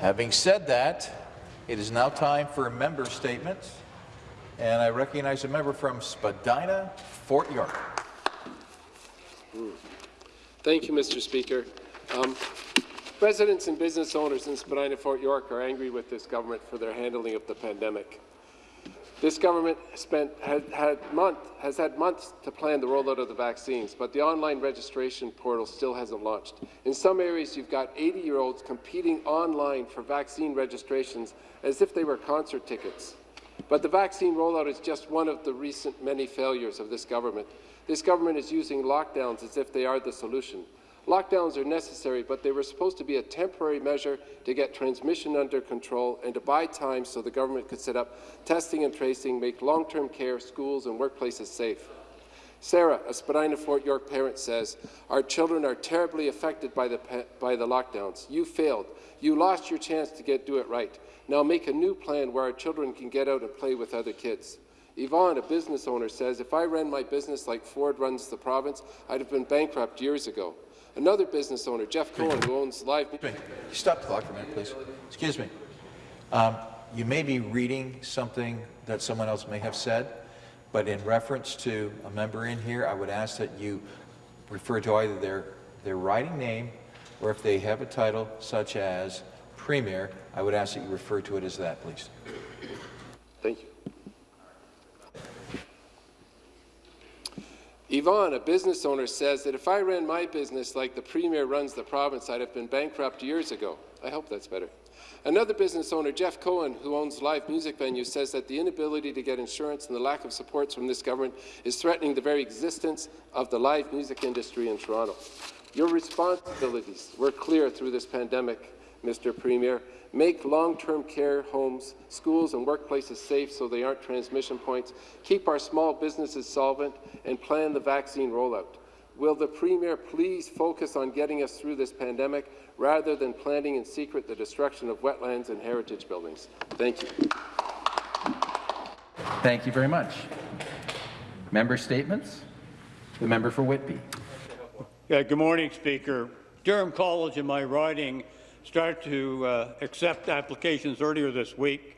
Having said that, it is now time for member statements, and I recognize a member from Spadina, Fort York. Thank you, Mr. Speaker. Um, residents and business owners in Spadina, Fort York are angry with this government for their handling of the pandemic. This government spent, had, had month, has had months to plan the rollout of the vaccines, but the online registration portal still hasn't launched. In some areas, you've got 80-year-olds competing online for vaccine registrations as if they were concert tickets. But the vaccine rollout is just one of the recent many failures of this government. This government is using lockdowns as if they are the solution. Lockdowns are necessary, but they were supposed to be a temporary measure to get transmission under control and to buy time so the government could set up testing and tracing, make long-term care, schools and workplaces safe. Sarah, a Spadina Fort York parent, says, Our children are terribly affected by the, by the lockdowns. You failed. You lost your chance to get do it right. Now make a new plan where our children can get out and play with other kids. Yvonne, a business owner, says, If I ran my business like Ford runs the province, I'd have been bankrupt years ago. Another business owner, Jeff Cohen, who owns Live... Stop the clock for a minute, please. Excuse me. Um, you may be reading something that someone else may have said, but in reference to a member in here, I would ask that you refer to either their, their writing name or if they have a title such as Premier, I would ask that you refer to it as that, please. Thank you. Yvonne, a business owner, says that if I ran my business like the Premier runs the province, I'd have been bankrupt years ago. I hope that's better. Another business owner, Jeff Cohen, who owns live music venues, says that the inability to get insurance and the lack of supports from this government is threatening the very existence of the live music industry in Toronto. Your responsibilities were clear through this pandemic, Mr. Premier, make long-term care homes, schools and workplaces safe so they aren't transmission points, keep our small businesses solvent, and plan the vaccine rollout. Will the Premier please focus on getting us through this pandemic rather than planning in secret the destruction of wetlands and heritage buildings? Thank you. Thank you very much. Member statements. The member for Whitby. Yeah, good morning, Speaker. Durham College in my riding started to uh, accept applications earlier this week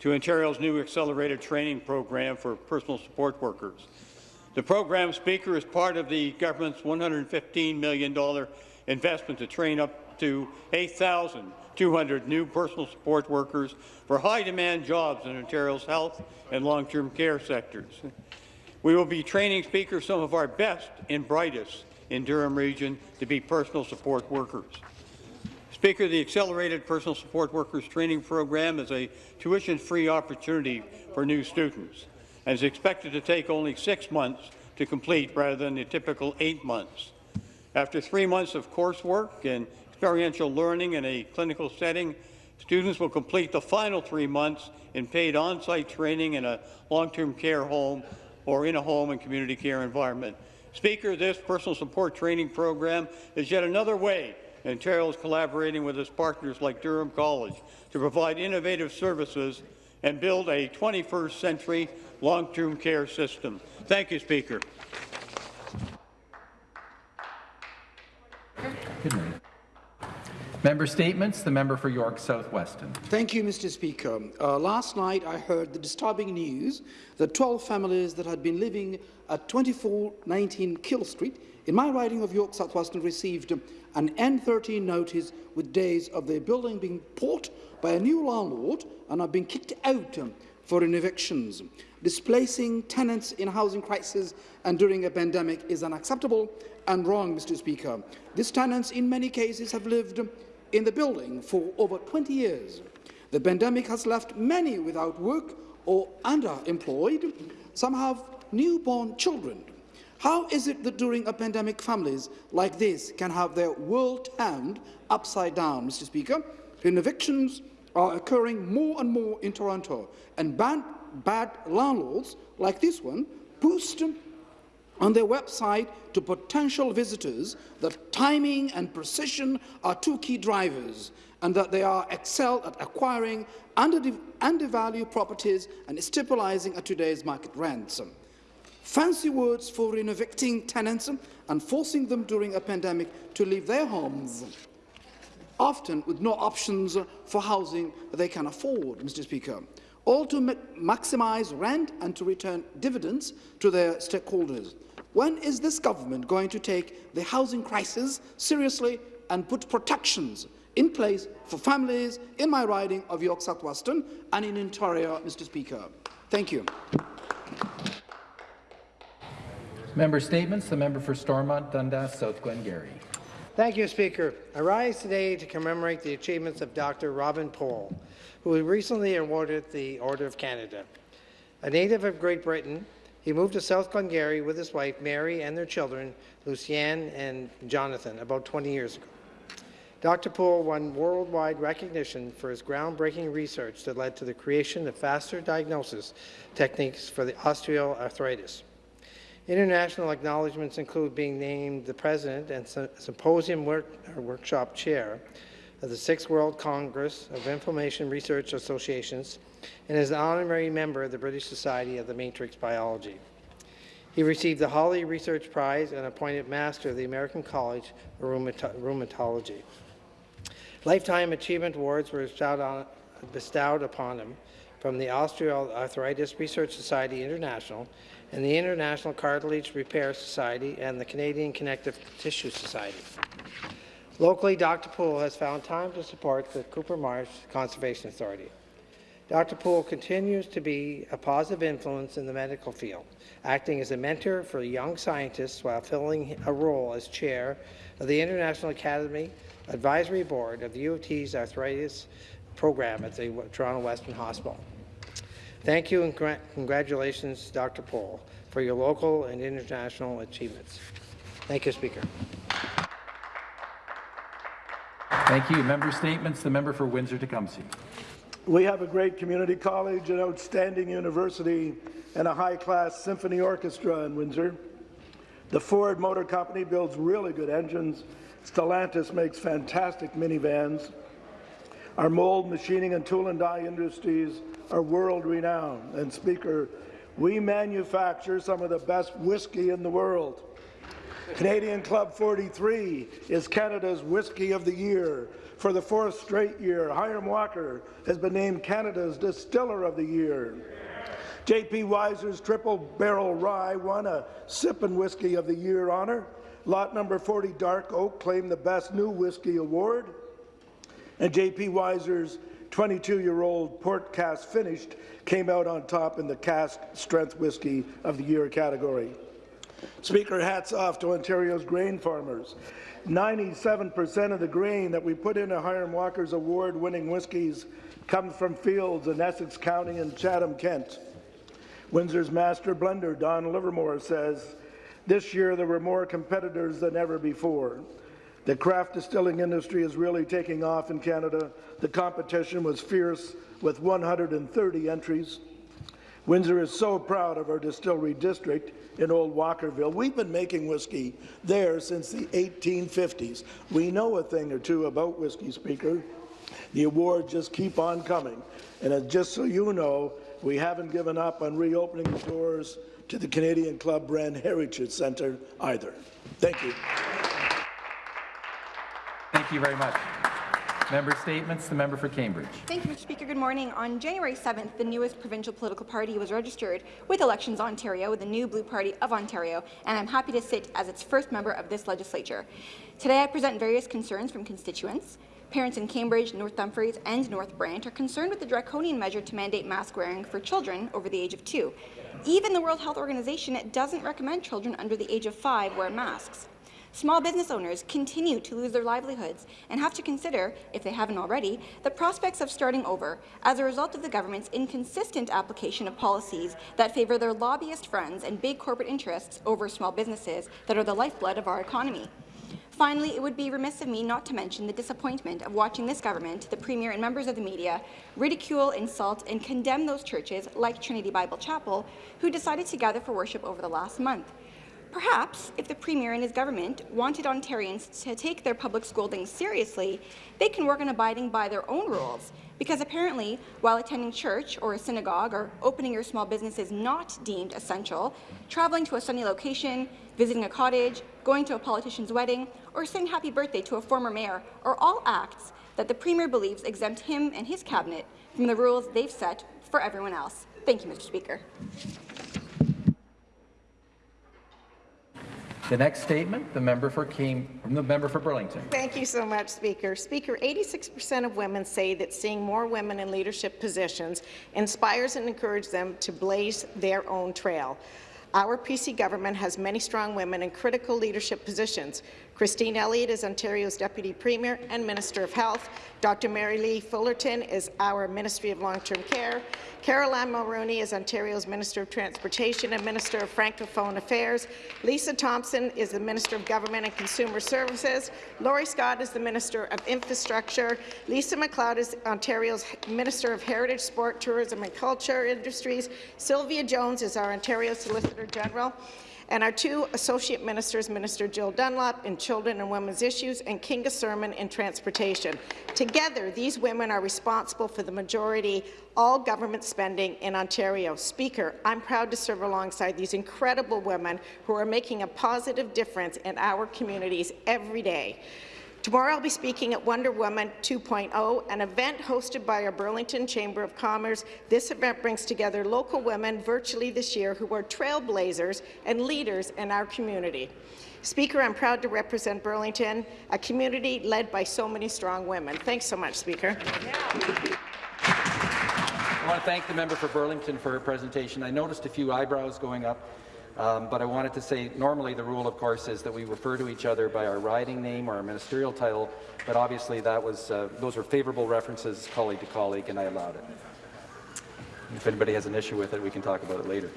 to Ontario's new accelerated training program for personal support workers. The program, Speaker, is part of the government's $115 million investment to train up to 8,200 new personal support workers for high-demand jobs in Ontario's health and long-term care sectors. We will be training, Speaker, some of our best and brightest in Durham Region to be personal support workers. Speaker, the Accelerated Personal Support Workers Training Program is a tuition-free opportunity for new students and is expected to take only six months to complete rather than the typical eight months. After three months of coursework and experiential learning in a clinical setting, students will complete the final three months in paid on-site training in a long-term care home or in a home and community care environment. Speaker, this personal support training program is yet another way Ontario is collaborating with its partners like Durham College to provide innovative services and build a 21st century long-term care system. Thank you, Speaker. Member statements. The member for York South Weston. Thank you, Mr. Speaker. Uh, last night I heard the disturbing news that 12 families that had been living at 2419 Keele Street in my riding of York South Weston received an N13 notice with days of their building being bought by a new landlord and are being kicked out um, for evictions. Displacing tenants in housing crisis and during a pandemic is unacceptable and wrong, Mr. Speaker. These tenants, in many cases, have lived in the building for over 20 years. The pandemic has left many without work or underemployed. Some have newborn children. How is it that during a pandemic families like this can have their world turned upside down, Mr. Speaker? When evictions are occurring more and more in Toronto, and bad, bad landlords like this one boost on their website to potential visitors that timing and precision are two key drivers and that they are excel at acquiring undervalued properties and stabilizing at today's market rents. Fancy words for evicting tenants and forcing them during a pandemic to leave their homes. often with no options for housing they can afford, Mr. Speaker, all to ma maximise rent and to return dividends to their stakeholders. When is this government going to take the housing crisis seriously and put protections in place for families in my riding of York South Weston and in Ontario, Mr. Speaker? Thank you. Member statements. The member for Stormont, Dundas, South Glengarry. Thank you, Speaker. I rise today to commemorate the achievements of Dr. Robin Poole, who was recently awarded the Order of Canada. A native of Great Britain, he moved to South Glengarry with his wife, Mary, and their children, Lucienne and Jonathan, about 20 years ago. Dr. Poole won worldwide recognition for his groundbreaking research that led to the creation of faster diagnosis techniques for the osteoarthritis. International acknowledgements include being named the President and Symposium work, Workshop Chair of the Sixth World Congress of Inflammation Research Associations and is an honorary member of the British Society of the Matrix Biology. He received the Hawley Research Prize and appointed Master of the American College of Rheumatology. Lifetime Achievement Awards were bestowed, on, bestowed upon him from the Osteoarthritis Research Society International and the International Cartilage Repair Society and the Canadian Connective Tissue Society. Locally, Dr. Poole has found time to support the Cooper Marsh Conservation Authority. Dr. Poole continues to be a positive influence in the medical field, acting as a mentor for young scientists while filling a role as chair of the International Academy Advisory Board of the U of T's Arthritis Program at the Toronto Western Hospital. Thank you and congratulations, Dr. Poole, for your local and international achievements. Thank you, Speaker. Thank you. Member statements. The member for Windsor-Tecumseh. We have a great community college, an outstanding university, and a high-class symphony orchestra in Windsor. The Ford Motor Company builds really good engines Stellantis makes fantastic minivans. Our mold, machining, and tool and die industries are world-renowned. And Speaker, we manufacture some of the best whiskey in the world. Canadian Club 43 is Canada's Whiskey of the Year. For the fourth straight year, Hiram Walker has been named Canada's Distiller of the Year. J.P. Wiser's Triple Barrel Rye won a Sippin' Whiskey of the Year honor. Lot number 40 Dark Oak claimed the Best New Whiskey Award. And J.P. Wiser's 22-year-old Port Cask Finished came out on top in the Cask Strength Whiskey of the Year category. Speaker, hats off to Ontario's grain farmers. 97% of the grain that we put into Hiram Walker's award-winning whiskies comes from fields in Essex County and Chatham, Kent. Windsor's master blender, Don Livermore, says, this year, there were more competitors than ever before. The craft distilling industry is really taking off in Canada. The competition was fierce with 130 entries. Windsor is so proud of our distillery district in Old Walkerville. We've been making whiskey there since the 1850s. We know a thing or two about whiskey, Speaker. The awards just keep on coming. And uh, just so you know, we haven't given up on reopening the doors to the Canadian Club Brand Heritage Centre either. Thank you. Thank you very much. Member statements. The member for Cambridge. Thank you, Mr. Speaker. Good morning. On January 7th, the newest provincial political party was registered with Elections Ontario, with the new Blue Party of Ontario, and I'm happy to sit as its first member of this legislature. Today, I present various concerns from constituents. Parents in Cambridge, North Dumfries and North Brant are concerned with the draconian measure to mandate mask wearing for children over the age of two. Even the World Health Organization doesn't recommend children under the age of five wear masks. Small business owners continue to lose their livelihoods and have to consider, if they haven't already, the prospects of starting over as a result of the government's inconsistent application of policies that favour their lobbyist friends and big corporate interests over small businesses that are the lifeblood of our economy. Finally, it would be remiss of me not to mention the disappointment of watching this government, the Premier and members of the media ridicule, insult and condemn those churches, like Trinity Bible Chapel, who decided to gather for worship over the last month. Perhaps, if the Premier and his government wanted Ontarians to take their public scoldings seriously, they can work on abiding by their own rules. Because apparently, while attending church or a synagogue or opening your small business is not deemed essential, traveling to a sunny location, visiting a cottage, going to a politician's wedding, or saying happy birthday to a former mayor are all acts that the Premier believes exempt him and his cabinet from the rules they've set for everyone else. Thank you, Mr. Speaker. The next statement, the member for the member for Burlington. Thank you so much, Speaker. Speaker, 86% of women say that seeing more women in leadership positions inspires and encourages them to blaze their own trail. Our PC government has many strong women in critical leadership positions. Christine Elliott is Ontario's Deputy Premier and Minister of Health. Dr. Merrilee Fullerton is our Ministry of Long-Term Care. Caroline Mulroney is Ontario's Minister of Transportation and Minister of Francophone Affairs. Lisa Thompson is the Minister of Government and Consumer Services. Laurie Scott is the Minister of Infrastructure. Lisa MacLeod is Ontario's Minister of Heritage, Sport, Tourism and Culture Industries. Sylvia Jones is our Ontario Solicitor General and our two associate ministers, Minister Jill Dunlop in Children and Women's Issues and Kinga Surma in Transportation. Together, these women are responsible for the majority all government spending in Ontario. Speaker, I'm proud to serve alongside these incredible women who are making a positive difference in our communities every day. Tomorrow I'll be speaking at Wonder Woman 2.0, an event hosted by our Burlington Chamber of Commerce. This event brings together local women virtually this year who are trailblazers and leaders in our community. Speaker, I'm proud to represent Burlington, a community led by so many strong women. Thanks so much, Speaker. I want to thank the member for Burlington for her presentation. I noticed a few eyebrows going up. Um, but I wanted to say, normally the rule, of course, is that we refer to each other by our riding name or our ministerial title, but obviously that was, uh, those were favourable references colleague to colleague, and I allowed it. If anybody has an issue with it, we can talk about it later.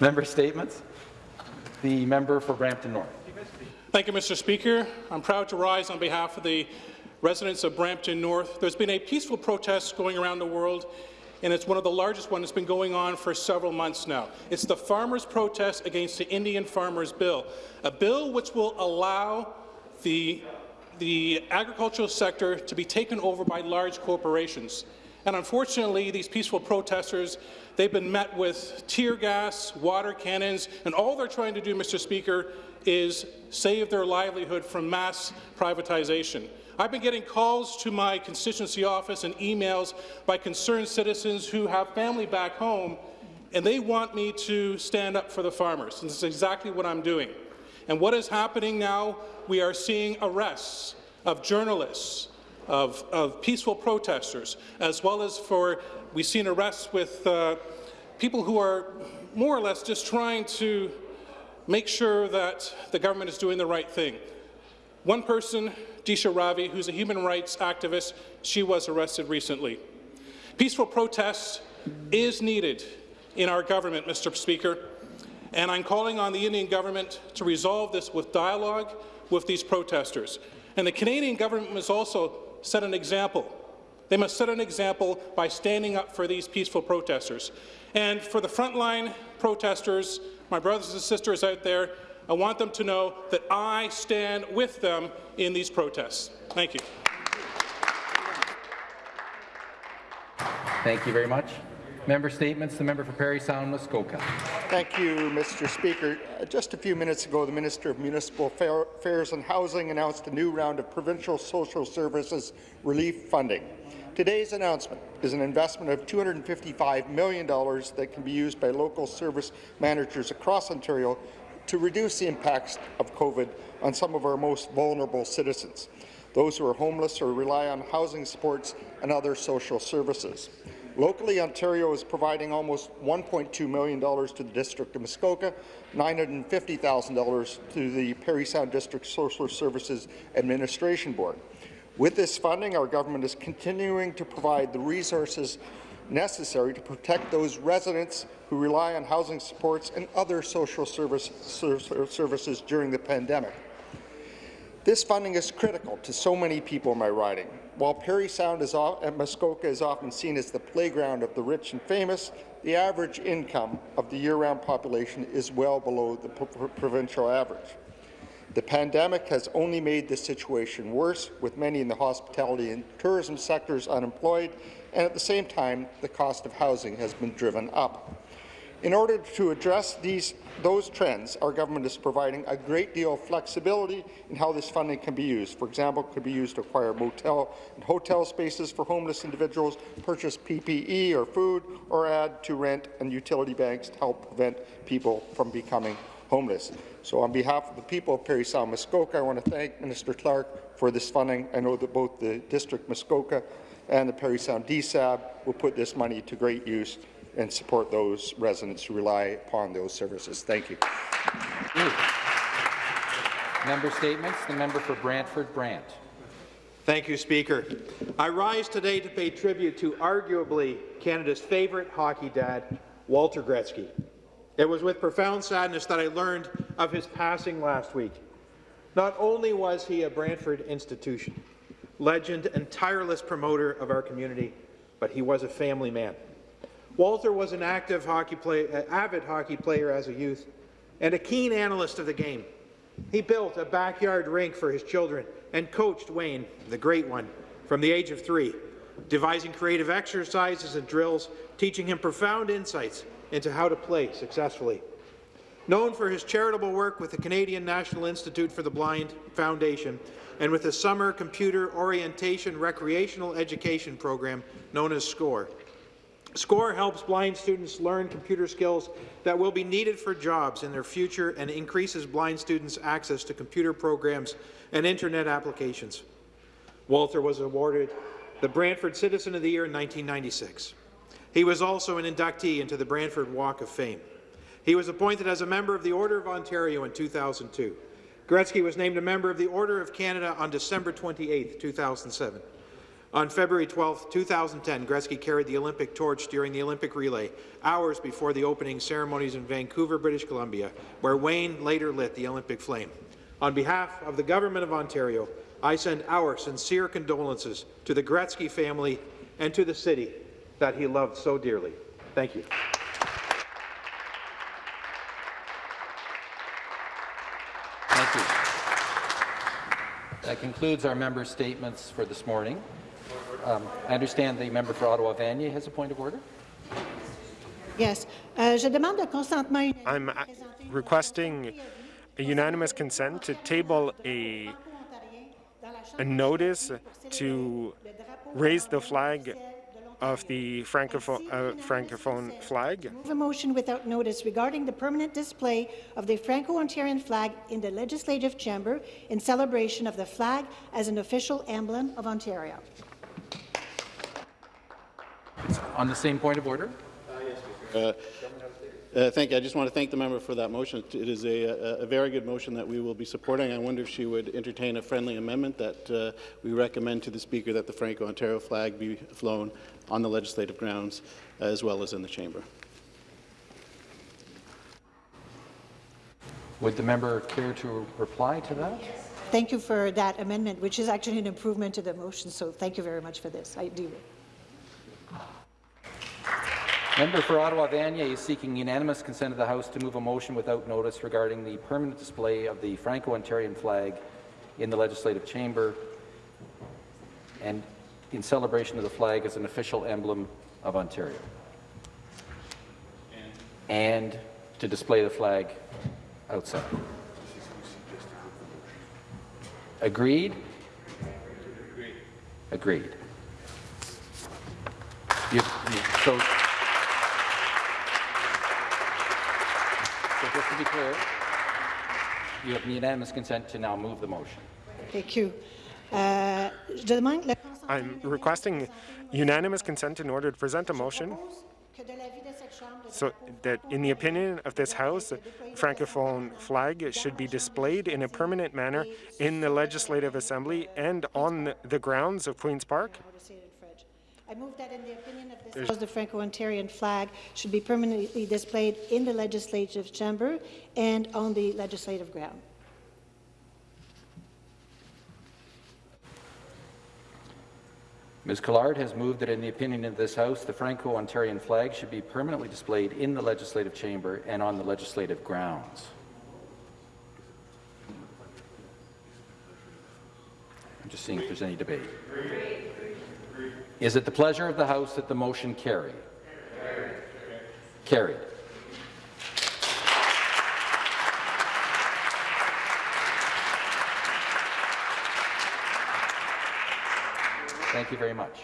member statements. The member for Brampton North. Thank you, Mr. Speaker. I'm proud to rise on behalf of the residents of Brampton North. There's been a peaceful protest going around the world and it's one of the largest ones that's been going on for several months now. It's the farmers' protest against the Indian Farmers Bill, a bill which will allow the, the agricultural sector to be taken over by large corporations. And unfortunately, these peaceful protesters, they've been met with tear gas, water cannons, and all they're trying to do, Mr. Speaker, is save their livelihood from mass privatization. I've been getting calls to my constituency office and emails by concerned citizens who have family back home, and they want me to stand up for the farmers. And this is exactly what I'm doing. And what is happening now, we are seeing arrests of journalists, of, of peaceful protesters, as well as for, we've seen arrests with uh, people who are more or less just trying to make sure that the government is doing the right thing. One person Disha Ravi, who's a human rights activist. She was arrested recently. Peaceful protest is needed in our government, Mr. Speaker, and I'm calling on the Indian government to resolve this with dialogue with these protesters. And the Canadian government must also set an example. They must set an example by standing up for these peaceful protesters. And for the frontline protesters, my brothers and sisters out there, I want them to know that I stand with them in these protests. Thank you. Thank you very much. Member statements. The member for Parry Sound, Muskoka. Thank you, Mr. Speaker. Uh, just a few minutes ago, the Minister of Municipal Affairs and Housing announced a new round of provincial social services relief funding. Today's announcement is an investment of $255 million that can be used by local service managers across Ontario to reduce the impacts of COVID on some of our most vulnerable citizens, those who are homeless or rely on housing supports and other social services. Locally, Ontario is providing almost $1.2 million to the District of Muskoka, $950,000 to the Parry Sound District Social Services Administration Board. With this funding, our government is continuing to provide the resources necessary to protect those residents who rely on housing supports and other social service, services during the pandemic. This funding is critical to so many people in my riding. While Parry Sound is off, and Muskoka is often seen as the playground of the rich and famous, the average income of the year-round population is well below the provincial average. The pandemic has only made this situation worse, with many in the hospitality and tourism sectors unemployed, and at the same time, the cost of housing has been driven up. In order to address these, those trends, our government is providing a great deal of flexibility in how this funding can be used. For example, it could be used to acquire motel and hotel spaces for homeless individuals, purchase PPE or food, or add to rent and utility banks to help prevent people from becoming homeless. So on behalf of the people of Parry Sound Muskoka, I want to thank Minister Clark for this funding. I know that both the District Muskoka and the Parry Sound DSAB will put this money to great use and support those residents who rely upon those services. Thank you. Member statements. The member for Brantford Brant. Thank you, Speaker. I rise today to pay tribute to arguably Canada's favourite hockey dad, Walter Gretzky. It was with profound sadness that I learned of his passing last week. Not only was he a Brantford institution, legend and tireless promoter of our community, but he was a family man. Walter was an active hockey play, uh, avid hockey player as a youth and a keen analyst of the game. He built a backyard rink for his children and coached Wayne, the great one, from the age of three, devising creative exercises and drills, teaching him profound insights into how to play successfully. Known for his charitable work with the Canadian National Institute for the Blind Foundation and with the Summer Computer Orientation Recreational Education Program known as SCORE, SCORE helps blind students learn computer skills that will be needed for jobs in their future and increases blind students' access to computer programs and Internet applications. Walter was awarded the Brantford Citizen of the Year in 1996. He was also an inductee into the Brantford Walk of Fame. He was appointed as a member of the Order of Ontario in 2002. Gretzky was named a member of the Order of Canada on December 28, 2007. On February 12, 2010, Gretzky carried the Olympic torch during the Olympic relay, hours before the opening ceremonies in Vancouver, British Columbia, where Wayne later lit the Olympic flame. On behalf of the Government of Ontario, I send our sincere condolences to the Gretzky family and to the city that he loved so dearly. Thank you. Thank you. That concludes our member statements for this morning. Um, I understand the member for Ottawa Vanier has a point of order. Yes. Uh, je demande le I'm requesting a unanimous consent to table a, a notice to raise the flag of the Francophone, uh, Francophone flag. Move a motion without notice regarding the permanent display of the Franco-Ontarian flag in the Legislative Chamber in celebration of the flag as an official emblem of Ontario. On the same point of order? Uh, uh, thank you. I just want to thank the member for that motion. It is a, a, a, very good motion that we will be supporting. I wonder if she would entertain a friendly amendment that uh, we recommend to the Speaker that the Franco-Ontario flag be flown on the legislative grounds as well as in the chamber. Would the member care to reply to that? Thank you for that amendment, which is actually an improvement to the motion, so thank you very much for this. I do. Member for Ottawa Vanier is seeking unanimous consent of the House to move a motion without notice regarding the permanent display of the Franco-Ontarian flag in the Legislative Chamber and in celebration of the flag as an official emblem of Ontario. And to display the flag outside. Agreed? Agreed. You, you, so, just to be clear, you have unanimous consent to now move the motion. Thank you. Uh, I'm requesting unanimous consent in order to present a motion so that, in the opinion of this House, the Francophone flag should be displayed in a permanent manner in the Legislative Assembly and on the grounds of Queen's Park. I move that in the opinion of this House, the Franco-Ontarian flag should be permanently displayed in the legislative chamber and on the legislative ground. Ms. Collard has moved that in the opinion of this House, the Franco-Ontarian flag should be permanently displayed in the legislative chamber and on the legislative grounds. I'm just seeing if there's any debate. Is it the pleasure of the House that the motion carry? Carried. Carried. Thank you very much.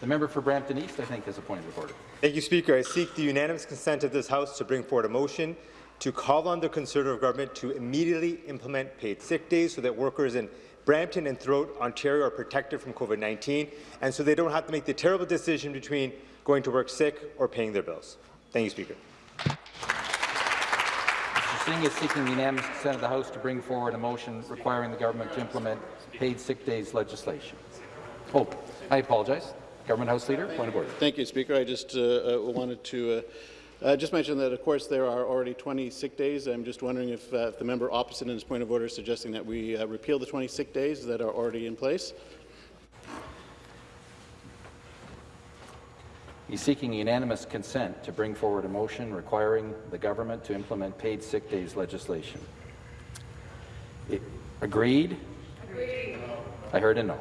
The member for Brampton East, I think, has a point of order. Thank you, Speaker. I seek the unanimous consent of this House to bring forward a motion to call on the Conservative government to immediately implement paid sick days so that workers in Brampton and throughout Ontario are protected from COVID-19 and so they don't have to make the terrible decision between going to work sick or paying their bills. Thank you, Speaker. Mr. Singh is seeking the unanimous consent of the House to bring forward a motion requiring the government to implement paid sick days legislation. Oh, I apologize. Government House Leader, point of order. Thank you, Speaker. I just uh, uh, wanted to uh, uh, just mention that, of course, there are already 20 sick days. I'm just wondering if, uh, if the member opposite in his point of order is suggesting that we uh, repeal the 20 sick days that are already in place. He's seeking unanimous consent to bring forward a motion requiring the government to implement paid sick days legislation. It- agreed? Agreed. I heard a no.